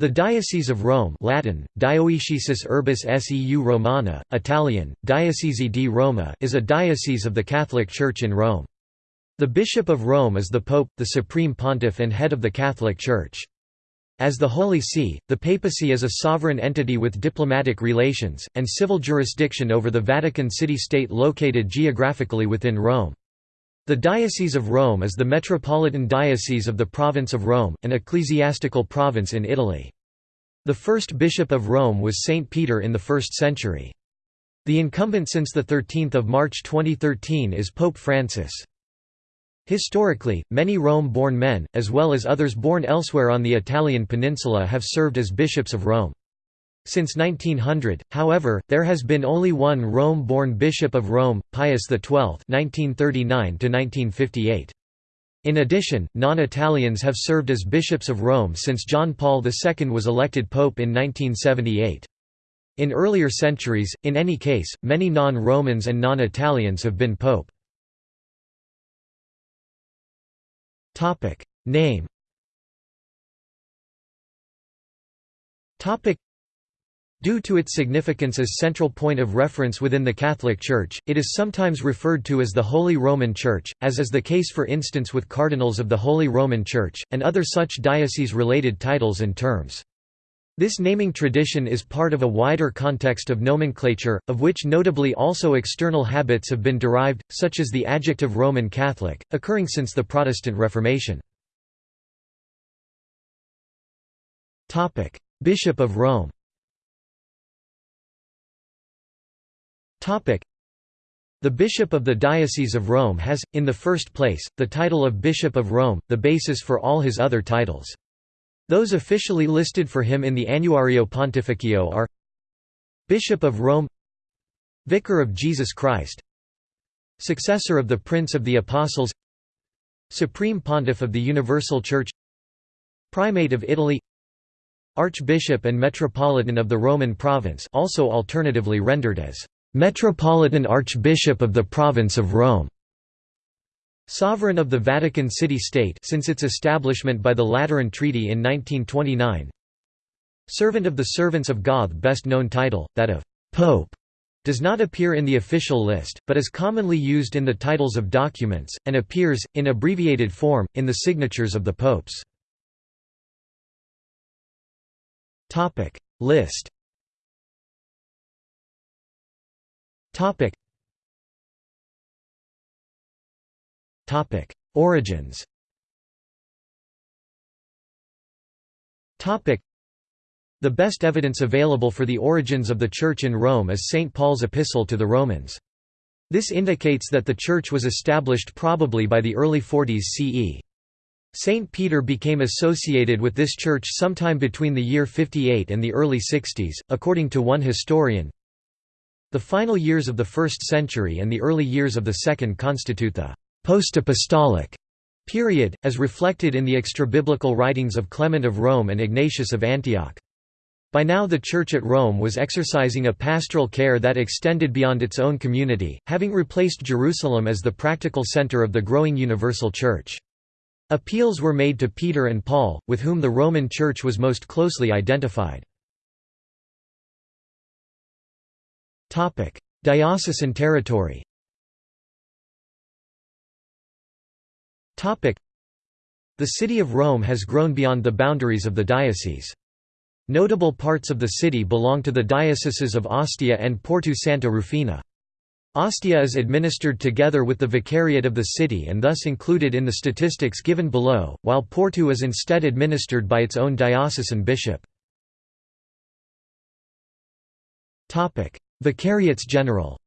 The Diocese of Rome Latin, Dioecesis Urbis Seu Romana, Italian, Diocesi di Roma is a diocese of the Catholic Church in Rome. The Bishop of Rome is the Pope, the Supreme Pontiff and head of the Catholic Church. As the Holy See, the papacy is a sovereign entity with diplomatic relations, and civil jurisdiction over the Vatican City-State located geographically within Rome. The Diocese of Rome is the metropolitan diocese of the Province of Rome, an ecclesiastical province in Italy. The first bishop of Rome was Saint Peter in the 1st century. The incumbent since 13 March 2013 is Pope Francis. Historically, many Rome-born men, as well as others born elsewhere on the Italian peninsula have served as bishops of Rome. Since 1900, however, there has been only one Rome-born Bishop of Rome, Pius XII (1939–1958). In addition, non-Italians have served as bishops of Rome since John Paul II was elected pope in 1978. In earlier centuries, in any case, many non-Romans and non-Italians have been pope. Name Due to its significance as central point of reference within the Catholic Church, it is sometimes referred to as the Holy Roman Church, as is the case for instance with cardinals of the Holy Roman Church, and other such diocese-related titles and terms. This naming tradition is part of a wider context of nomenclature, of which notably also external habits have been derived, such as the adjective Roman Catholic, occurring since the Protestant Reformation. Bishop of Rome The Bishop of the Diocese of Rome has, in the first place, the title of Bishop of Rome, the basis for all his other titles. Those officially listed for him in the Annuario Pontificio are Bishop of Rome Vicar of Jesus Christ Successor of the Prince of the Apostles Supreme Pontiff of the Universal Church Primate of Italy Archbishop and Metropolitan of the Roman Province also alternatively rendered as Metropolitan Archbishop of the Province of Rome. Sovereign of the Vatican City-State since its establishment by the Lateran Treaty in 1929. Servant of the Servants of God best known title, that of «Pope», does not appear in the official list, but is commonly used in the titles of documents, and appears, in abbreviated form, in the signatures of the popes. List Topic. Topic. Origins Topic. The best evidence available for the origins of the Church in Rome is St. Paul's epistle to the Romans. This indicates that the Church was established probably by the early 40s CE. St. Peter became associated with this church sometime between the year 58 and the early 60s, according to one historian, the final years of the first century and the early years of the second constitute the post-apostolic period, as reflected in the extra-biblical writings of Clement of Rome and Ignatius of Antioch. By now the Church at Rome was exercising a pastoral care that extended beyond its own community, having replaced Jerusalem as the practical center of the growing universal Church. Appeals were made to Peter and Paul, with whom the Roman Church was most closely identified. Diocesan territory The city of Rome has grown beyond the boundaries of the diocese. Notable parts of the city belong to the dioceses of Ostia and Porto Santa Rufina. Ostia is administered together with the vicariate of the city and thus included in the statistics given below, while Porto is instead administered by its own diocesan bishop. Vicariates general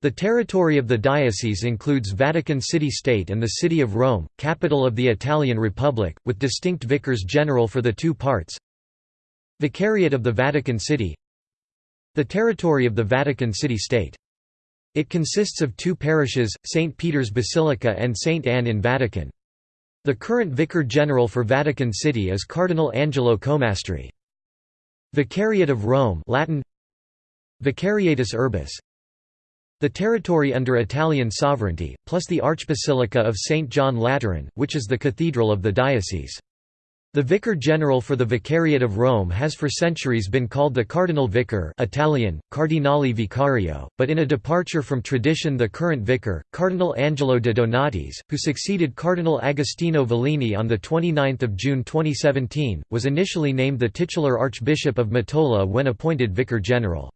the territory of the diocese includes Vatican City-State and the City of Rome, capital of the Italian Republic, with distinct vicars general for the two parts. Vicariate of the Vatican City The territory of the Vatican City-State. It consists of two parishes, St. Peter's Basilica and St. Anne in Vatican. The current Vicar General for Vatican City is Cardinal Angelo Comastri. Vicariate of Rome Latin Vicariatus Urbis The territory under Italian sovereignty, plus the Archbasilica of St. John Lateran, which is the cathedral of the diocese. The Vicar General for the Vicariate of Rome has for centuries been called the Cardinal Vicar Italian, Cardinale Vicario, but in a departure from tradition the current vicar, Cardinal Angelo de Donatis, who succeeded Cardinal Agostino Vallini on 29 June 2017, was initially named the titular Archbishop of Mottola when appointed Vicar General.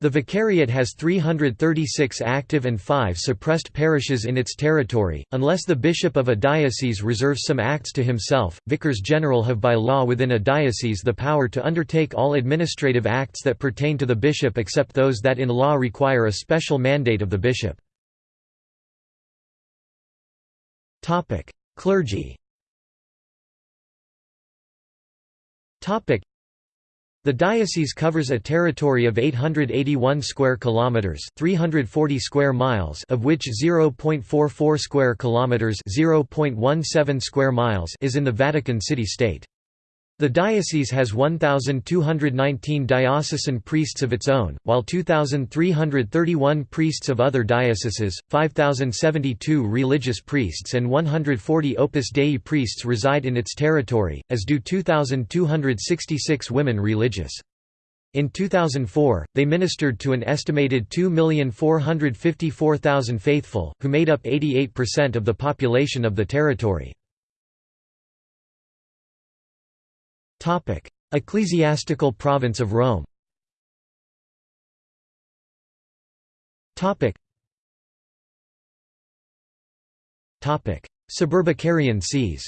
The vicariate has 336 active and 5 suppressed parishes in its territory. Unless the bishop of a diocese reserves some acts to himself, vicars general have by law within a diocese the power to undertake all administrative acts that pertain to the bishop except those that in law require a special mandate of the bishop. Topic: Clergy. Topic: the diocese covers a territory of 881 square kilometers, 340 square miles, of which 0.44 square kilometers, 0.17 square miles is in the Vatican City state. The diocese has 1,219 diocesan priests of its own, while 2,331 priests of other dioceses, 5,072 religious priests and 140 Opus Dei priests reside in its territory, as do 2,266 women religious. In 2004, they ministered to an estimated 2,454,000 faithful, who made up 88% of the population of the territory. Topic: Ecclesiastical province of Rome. Topic. Topic: Suburbicarian sees.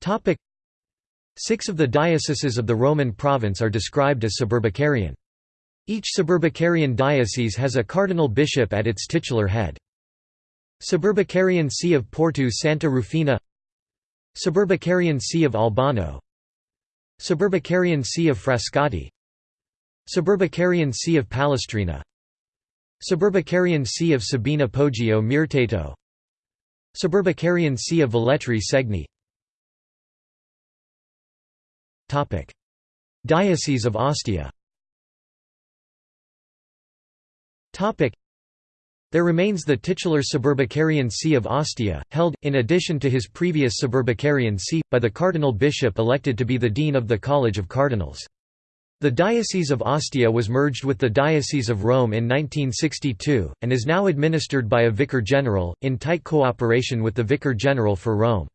Topic: Six of the dioceses of the Roman province are described as suburbicarian. Each suburbicarian diocese has a cardinal bishop at its titular head. Suburbicarian See of Porto Santa Rufina Suburbicarian See of Albano. Suburbicarian See of Frascati. Suburbicarian See of Palestrina. Suburbicarian See of Sabina Poggio Mirteto Suburbicarian See of Velletri Segni. Diocese of Ostia there remains the titular suburbicarian see of Ostia, held, in addition to his previous suburbicarian see, by the cardinal bishop elected to be the dean of the College of Cardinals. The Diocese of Ostia was merged with the Diocese of Rome in 1962, and is now administered by a vicar general, in tight cooperation with the Vicar General for Rome.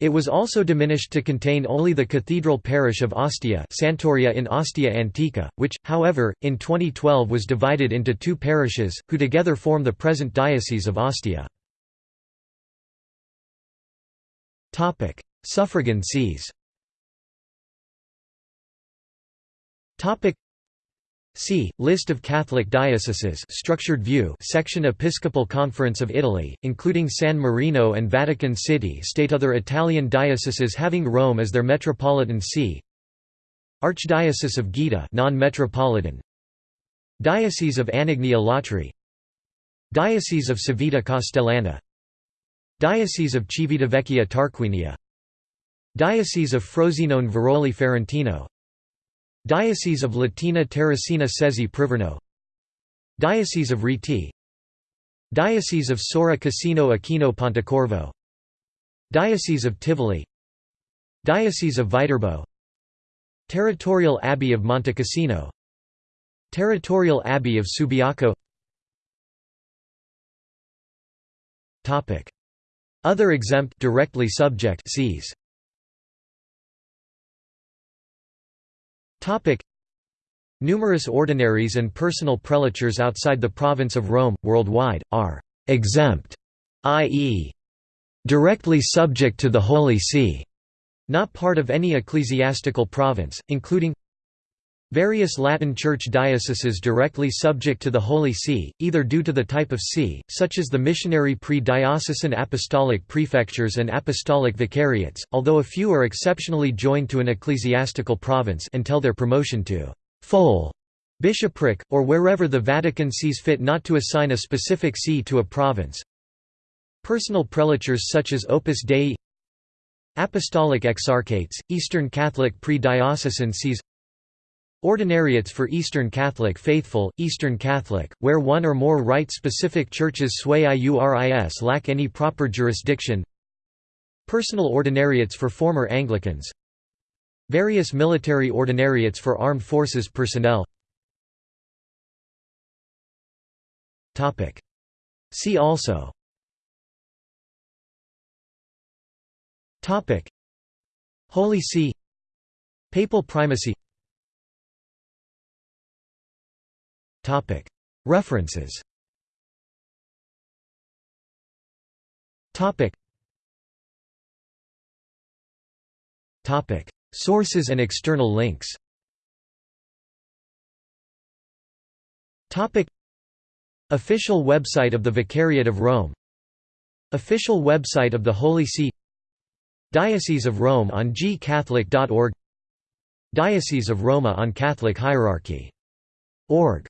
It was also diminished to contain only the cathedral parish of Ostia Sant'Aurea in Ostia Antica, which, however, in 2012 was divided into two parishes, who together form the present Diocese of Ostia. Suffragan sees See, List of Catholic dioceses structured view section Episcopal Conference of Italy, including San Marino and Vatican City state other Italian dioceses having Rome as their metropolitan see Archdiocese of Gaeta non-metropolitan. Diocese of Anagni Alatri Diocese of Civita Castellana. Diocese of Civitavecchia Tarquinia. Diocese of Frosinone Veroli Ferentino Diocese of Latina Terracina Sezze Priverno Diocese of Rieti Diocese of Sora Cassino Aquino Pontecorvo. Diocese of Tivoli. Diocese of Viterbo. Territorial Abbey of Montecassino Territorial Abbey of Subiaco. Other exempt directly subject sees Topic. Numerous ordinaries and personal prelatures outside the province of Rome, worldwide, are «exempt», i.e. directly subject to the Holy See, not part of any ecclesiastical province, including Various Latin Church dioceses directly subject to the Holy See, either due to the type of see, such as the missionary pre-diocesan apostolic prefectures and apostolic vicariates, although a few are exceptionally joined to an ecclesiastical province until their promotion to full bishopric, or wherever the Vatican sees fit not to assign a specific see to a province. Personal prelatures such as Opus Dei Apostolic exarchates, Eastern Catholic pre-diocesan sees Ordinariates for Eastern Catholic faithful, Eastern Catholic, where one or more rite-specific churches sui iuris lack any proper jurisdiction. Personal ordinariates for former Anglicans. Various military ordinariates for armed forces personnel. See also. Holy See. Papal primacy References. Sources and external links. Official website of the Vicariate of Rome. Official website of the Holy See. Diocese of Rome on gcatholic.org Diocese of Roma on Catholic Hierarchy. Org